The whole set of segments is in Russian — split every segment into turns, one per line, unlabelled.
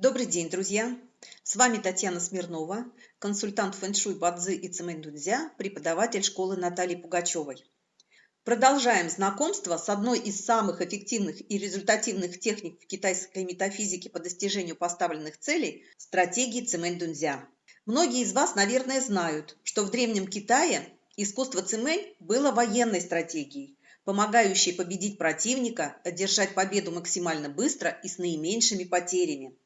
Добрый день, друзья! С вами Татьяна Смирнова, консультант фэншуй Бадзи и Цимэнь преподаватель школы Натальи Пугачевой. Продолжаем знакомство с одной из самых эффективных и результативных техник в китайской метафизике по достижению поставленных целей – стратегии Цимэнь-Дунзя. Многие из вас, наверное, знают, что в Древнем Китае искусство Цимэнь было военной стратегией, помогающей победить противника, одержать победу максимально быстро и с наименьшими потерями.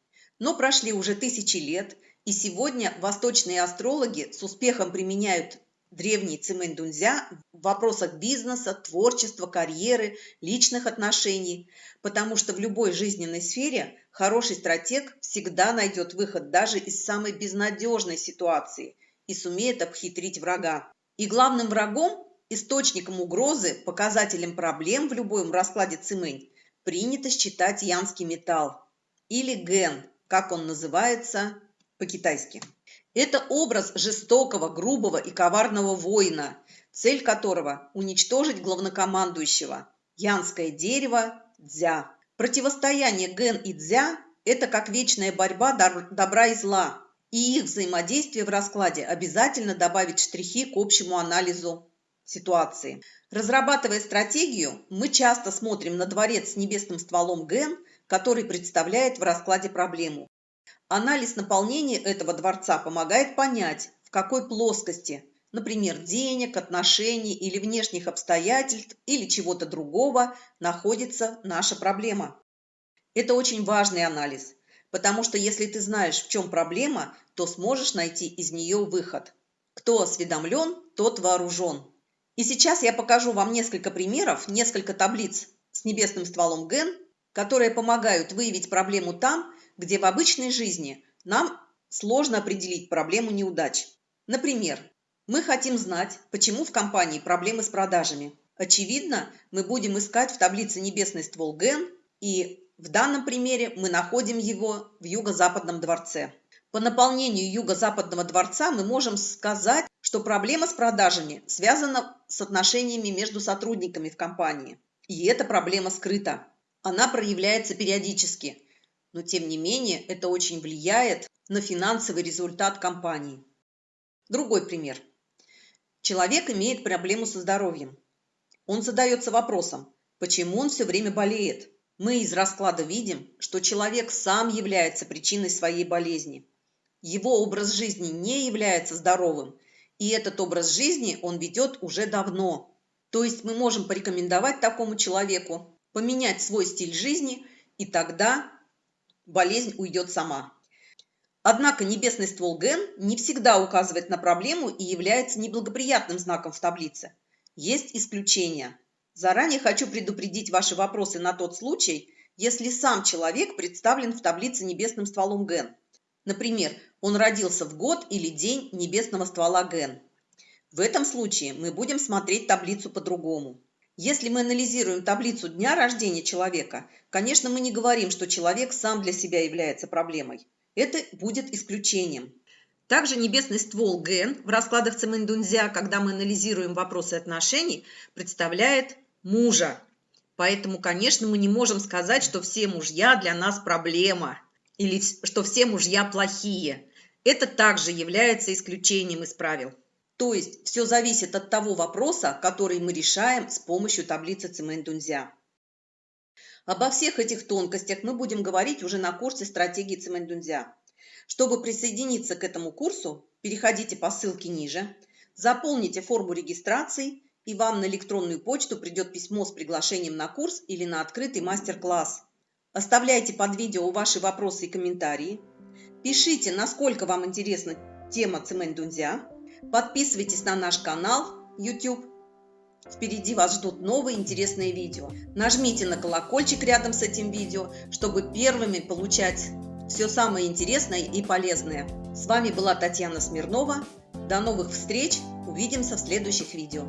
Но прошли уже тысячи лет, и сегодня восточные астрологи с успехом применяют древний цимэнь дунзя в вопросах бизнеса, творчества, карьеры, личных отношений, потому что в любой жизненной сфере хороший стратег всегда найдет выход даже из самой безнадежной ситуации и сумеет обхитрить врага. И главным врагом, источником угрозы, показателем проблем в любом раскладе цимэнь принято считать янский металл или ген – как он называется по-китайски. Это образ жестокого, грубого и коварного воина, цель которого – уничтожить главнокомандующего. Янское дерево – дзя. Противостояние ген и дзя – это как вечная борьба добра и зла, и их взаимодействие в раскладе обязательно добавит штрихи к общему анализу ситуации. Разрабатывая стратегию, мы часто смотрим на дворец с небесным стволом ген – который представляет в раскладе проблему. Анализ наполнения этого дворца помогает понять, в какой плоскости, например, денег, отношений или внешних обстоятельств или чего-то другого, находится наша проблема. Это очень важный анализ, потому что если ты знаешь, в чем проблема, то сможешь найти из нее выход. Кто осведомлен, тот вооружен. И сейчас я покажу вам несколько примеров, несколько таблиц с небесным стволом ген, которые помогают выявить проблему там, где в обычной жизни нам сложно определить проблему неудач. Например, мы хотим знать, почему в компании проблемы с продажами. Очевидно, мы будем искать в таблице небесный ствол ген, и в данном примере мы находим его в юго-западном дворце. По наполнению юго-западного дворца мы можем сказать, что проблема с продажами связана с отношениями между сотрудниками в компании. И эта проблема скрыта. Она проявляется периодически, но тем не менее это очень влияет на финансовый результат компании. Другой пример. Человек имеет проблему со здоровьем. Он задается вопросом, почему он все время болеет. Мы из расклада видим, что человек сам является причиной своей болезни. Его образ жизни не является здоровым, и этот образ жизни он ведет уже давно. То есть мы можем порекомендовать такому человеку поменять свой стиль жизни, и тогда болезнь уйдет сама. Однако небесный ствол ген не всегда указывает на проблему и является неблагоприятным знаком в таблице. Есть исключения. Заранее хочу предупредить ваши вопросы на тот случай, если сам человек представлен в таблице небесным стволом ген. Например, он родился в год или день небесного ствола ген. В этом случае мы будем смотреть таблицу по-другому. Если мы анализируем таблицу дня рождения человека, конечно, мы не говорим, что человек сам для себя является проблемой. Это будет исключением. Также небесный ствол ген в раскладах Цимэндунзя, когда мы анализируем вопросы отношений, представляет мужа. Поэтому, конечно, мы не можем сказать, что все мужья для нас проблема или что все мужья плохие. Это также является исключением из правил. То есть все зависит от того вопроса, который мы решаем с помощью таблицы Цимэнь-Дунзя. Обо всех этих тонкостях мы будем говорить уже на курсе стратегии Цимэнь-Дунзя. Чтобы присоединиться к этому курсу, переходите по ссылке ниже, заполните форму регистрации, и вам на электронную почту придет письмо с приглашением на курс или на открытый мастер-класс. Оставляйте под видео ваши вопросы и комментарии. Пишите, насколько вам интересна тема Цимэнь-Дунзя. Подписывайтесь на наш канал YouTube. Впереди вас ждут новые интересные видео. Нажмите на колокольчик рядом с этим видео, чтобы первыми получать все самое интересное и полезное. С вами была Татьяна Смирнова. До новых встреч. Увидимся в следующих видео.